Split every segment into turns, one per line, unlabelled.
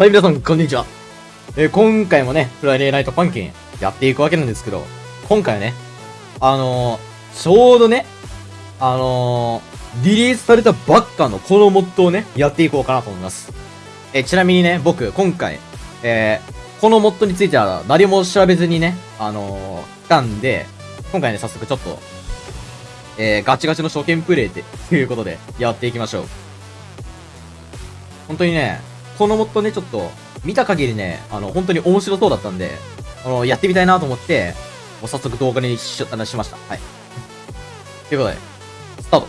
はい、皆さん、こんにちは。えー今回もね、フライデーナイトパンキンやっていくわけなんですけど、今回はね、あのー、ちょうどね、あのー、リリースされたばっかのこのモッドをね、やっていこうかなと思います。えちなみにね、僕、今回、えーこのモッドについては何も調べずにね、あの来たんで、今回ね、早速ちょっと、えガチガチの初見プレイって、ということで、やっていきましょう。本当にね、このモッドね、ちょっと、見た限りね、あの、本当に面白そうだったんで、あの、やってみたいなと思って、もう早速動画にし、あのしました。はい。ということで、スタート。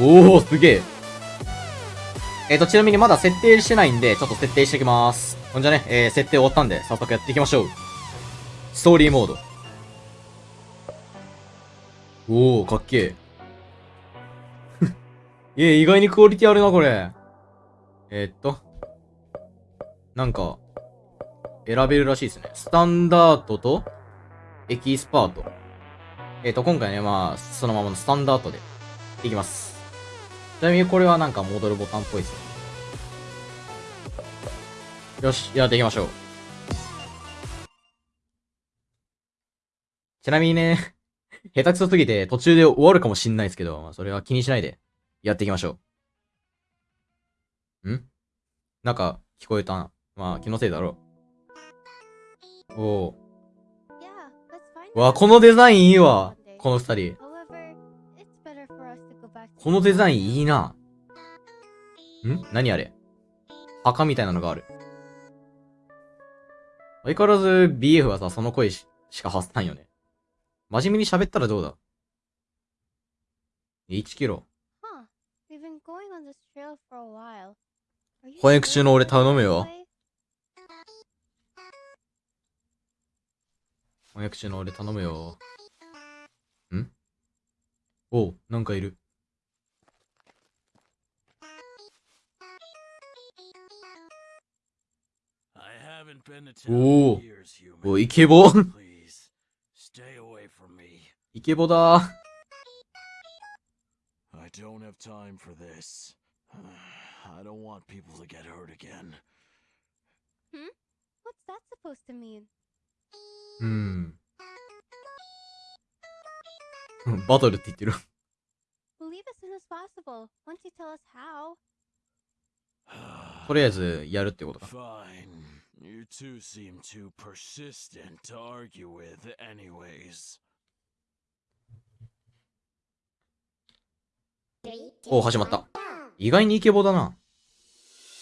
おー、すげえ。えーと、ちなみにまだ設定してないんで、ちょっと設定していきます。ほんじゃね、えー、設定終わったんで、早速やっていきましょう。ストーリーモード。おー、かっけえ。いえ、意外にクオリティあるな、これ。えーっと。なんか、選べるらしいですね。スタンダードと、エキスパート。えーっと、今回ね、まあ、そのままのスタンダードで、いきます。ちなみにこれはなんか戻るボタンっぽいですね。よし、やっていきましょう。ちなみにね、下手くそすぎて途中で終わるかもしんないですけど、まあ、それは気にしないで、やっていきましょう。ん？なんか、聞こえたな。まあ、気のせいだろう。おお。わ、このデザインいいわ。この二人。このデザインいいな。ん？何あれ？墓みたいなのがある。相変わらず BF はさ、その声ししか発さんよね。真面目に喋ったらどうだ ?1 キロ。翻訳中の俺頼むよ。翻訳中の俺頼むよ。ん？おう、なんかいる。おおおイケボ？イケボだ
I don't have time for this. I don't want people to get hurt again.
What's that supposed to mean?
うん。バトルって言ってる。
We'll leave as soon as possible, once you tell us how.
とりあえず、やるってことか。
Fine. You two seem too persistent to argue with, anyways.
おお、始まった。意外にイケボだな。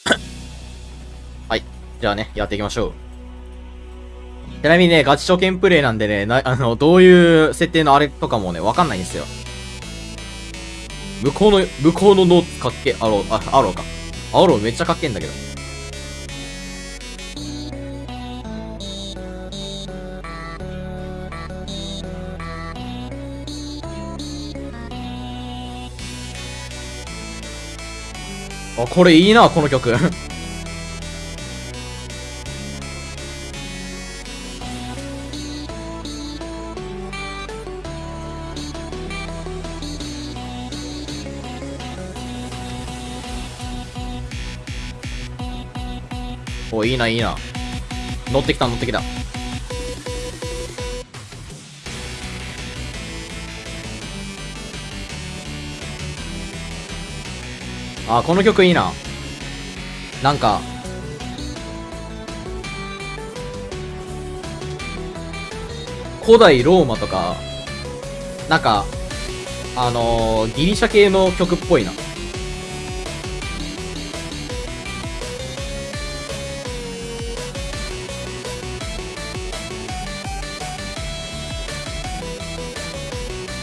はい。じゃあね、やっていきましょう。ちなみにね、ガチ初見プレイなんでね、な、あの、どういう設定のあれとかもね、わかんないんですよ。向こうの、向こうのノーツかっけ、アロー、あ、アローか。アローめっちゃかっけんだけど。あ、これいいな、この曲。お、いいな、いいな。乗ってきた、乗ってきた。あ、この曲いいな。なんか、古代ローマとか、なんか、あのーギリシャ系の曲っぽいな。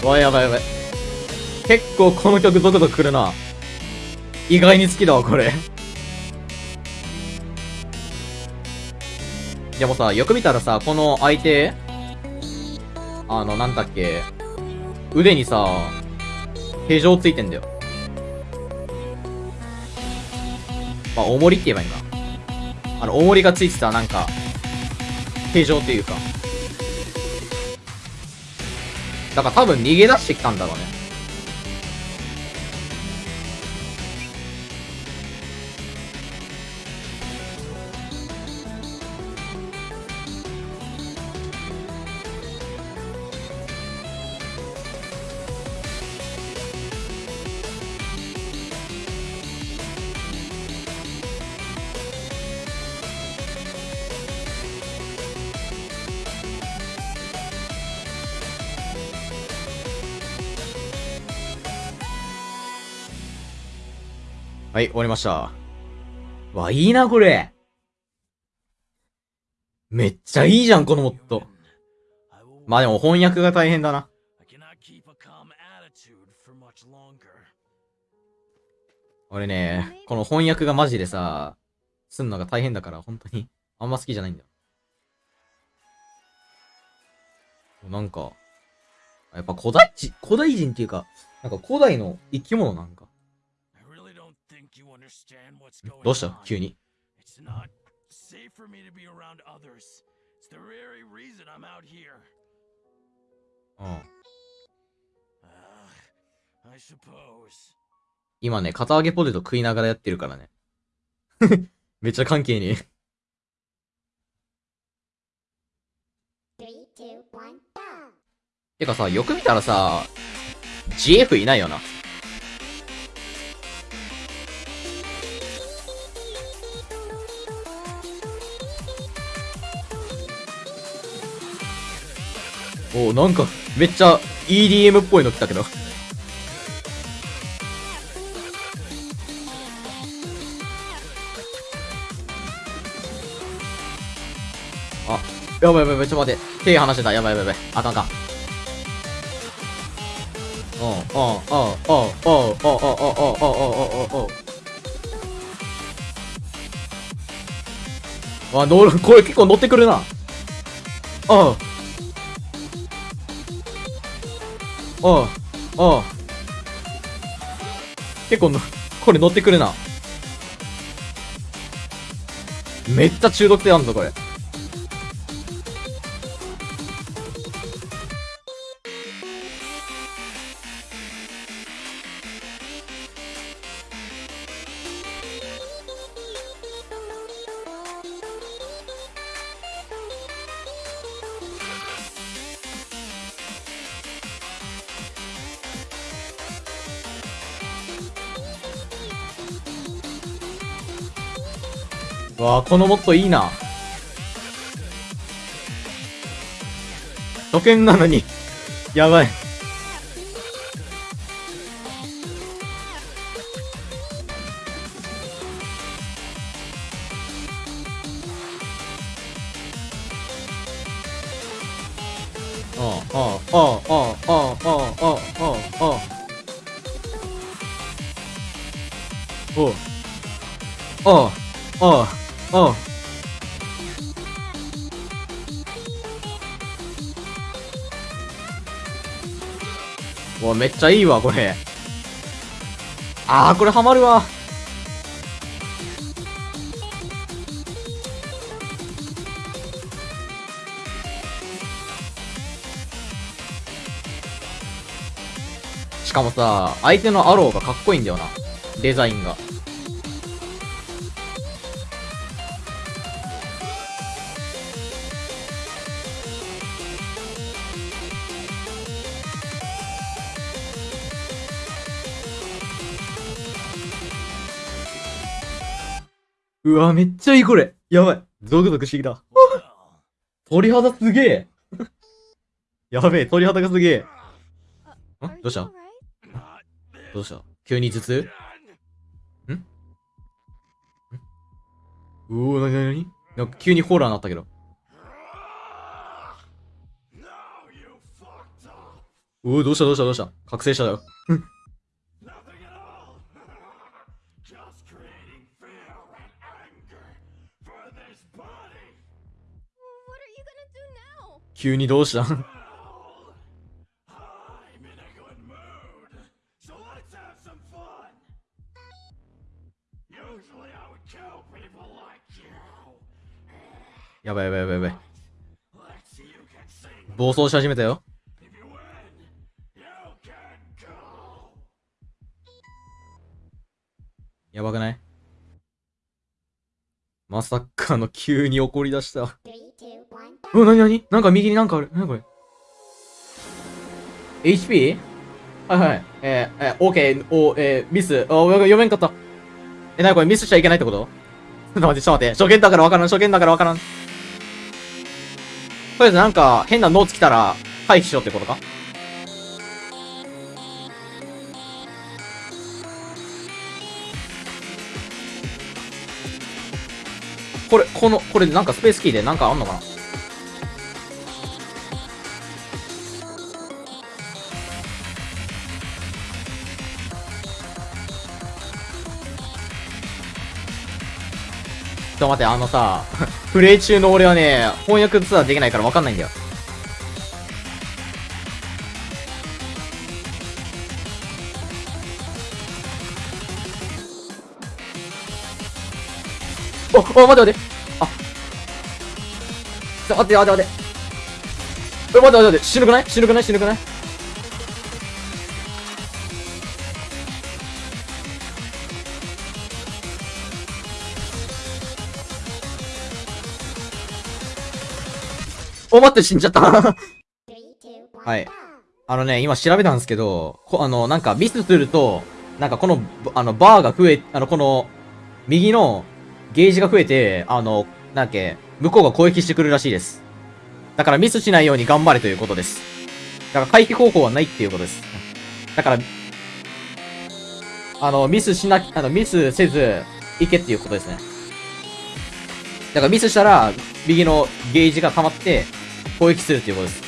わ、やばいやばい。結構この曲ゾクゾクくるな。意外に好きだわ、これ。でもさ、よく見たらさ、この相手、あの、なんだっけ、腕にさ、手錠ついてんだよ。まあ、重りって言えばいいんか。あの、重りがついてた、なんか、手錠っていうか。だから多分逃げ出してきたんだろうね。はい、終わりました。わ、いいな、これ。めっちゃいいじゃん、このモッド。まあでも翻訳が大変だな。俺ね、この翻訳がマジでさ、すんのが大変だから、本当に、あんま好きじゃないんだよ。なんか、やっぱ古代人、古代人っていうか、なんか古代の生き物なんか。どうした？急に。今ね、片揚げポテト食いながらやってるからね。めっちゃ関係
に。
てかさ、よく見たらさ、GF いないよな。おなんか、めっちゃ EDM っぽいの来たけど。あ、やばいやばいやばい、ちょっと待って。手離してた。やばいやばいやばい。あかんあかん。おうおうおうおうおうおうおうおうおうおうおうおうおうあ、乗る、これ結構乗ってくるな。おうおうおう結構の、これ乗ってくるな。めっちゃ中毒性あんぞ、これ。わあ、このモッドいいな。初見なのに。やばい。ああああ、ああ、ああ、ああ、ああ、ああ、ああ。う。ああ、ああ、ああ。うわ、めっちゃいいわ、これ。ああ、これハマるわ。しかもさ、相手のアローがかっこいいんだよな。デザインが。うわ、めっちゃいいこれ。やばい。ゾクゾクしてきた。鳥肌すげえ。やべえ、鳥肌がすげえ。んどうした？どうした？急に頭痛
？done.
うおー、なになに？なんか急にホラーになったけど。うお、どうした？どうした？どうした？覚醒したよ。急にどうした
ん？
やばいやばいやばいやばい。暴走し始めたよ。やばくない？まさかの急に怒り出したうわ、なになになんか右になんかある。なにこれ ?HP? はいはい。えー、えー、OK、お、えー、ミス。あ、読めんかった。え、なにこれ？ミスしちゃいけないってこと？ちょっと待って、ちょっと待って。初見だからわからん、初見だからわからん。とりあえずなんか変なノーツ来たら回避しろってことか？これ、この、これなんかスペースキーでなんかあんのかな？と待って、あのさ、プレイ中の俺はね、翻訳ツアーできないからわかんないんだよ。お、お、待って待って。あ。ちょ、待って待って待って。え、待って待って待って。死ぬくない？死ぬくない？死ぬくない？お、待って、死んじゃった。はい.あのね、今調べたんですけど、こあの、なんかミスすると、なんかこの、あの、バーが増え、あの、この、右のゲージが増えて、あの、なんだっけ、向こうが攻撃してくるらしいです。だからミスしないように頑張れということです。だから回避方法はないっていうことです。だから、あの、ミスしな、あの、ミスせず、いけっていうことですね。だからミスしたら、右のゲージが溜まって、攻撃するっていうことです。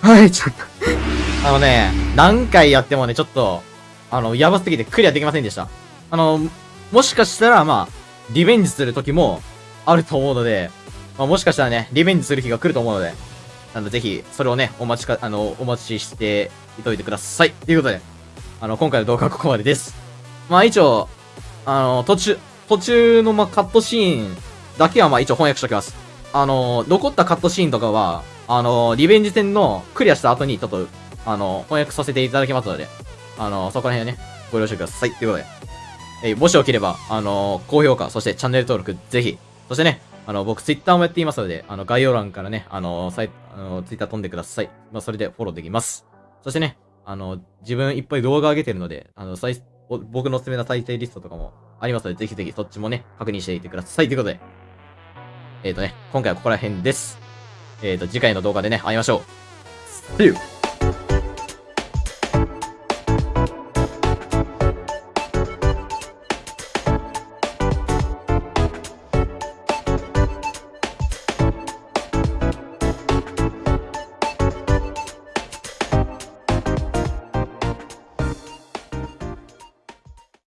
はい、ちょっと。あのね、何回やってもね、ちょっと、あの、やばすぎてクリアできませんでした。あの、もしかしたら、まあ、リベンジする時もあると思うので、まあ、もしかしたらね、リベンジする日が来ると思うので、あの、ぜひ、それをね、お待ちか、あの、お待ちしていといてください。ということで、あの、今回の動画はここまでです。まあ、一応、あの、途中、途中の、まあ、カットシーンだけは、まあ、一応翻訳しておきます。あの、残ったカットシーンとかは、あの、リベンジ戦のクリアした後に、ちょっと、あの、翻訳させていただきますので、あの、そこら辺はね、ご了承ください。ということで、えもしよければ、あの、高評価、そしてチャンネル登録、ぜひ、そしてね、あの、僕、ツイッターもやっていますので、あの、概要欄からね、あの、サイあの、ツイッター飛んでください。まあ、それでフォローできます。そしてね、あの、自分いっぱい動画上げてるので、あの、再僕のおすすめの再生リストとかもありますので、ぜひぜひそっちもね、確認していてください。ということで、えっ、ー、とね、今回はここら辺です。えっ、ー、と、次回の動画でね、会いましょう。See you!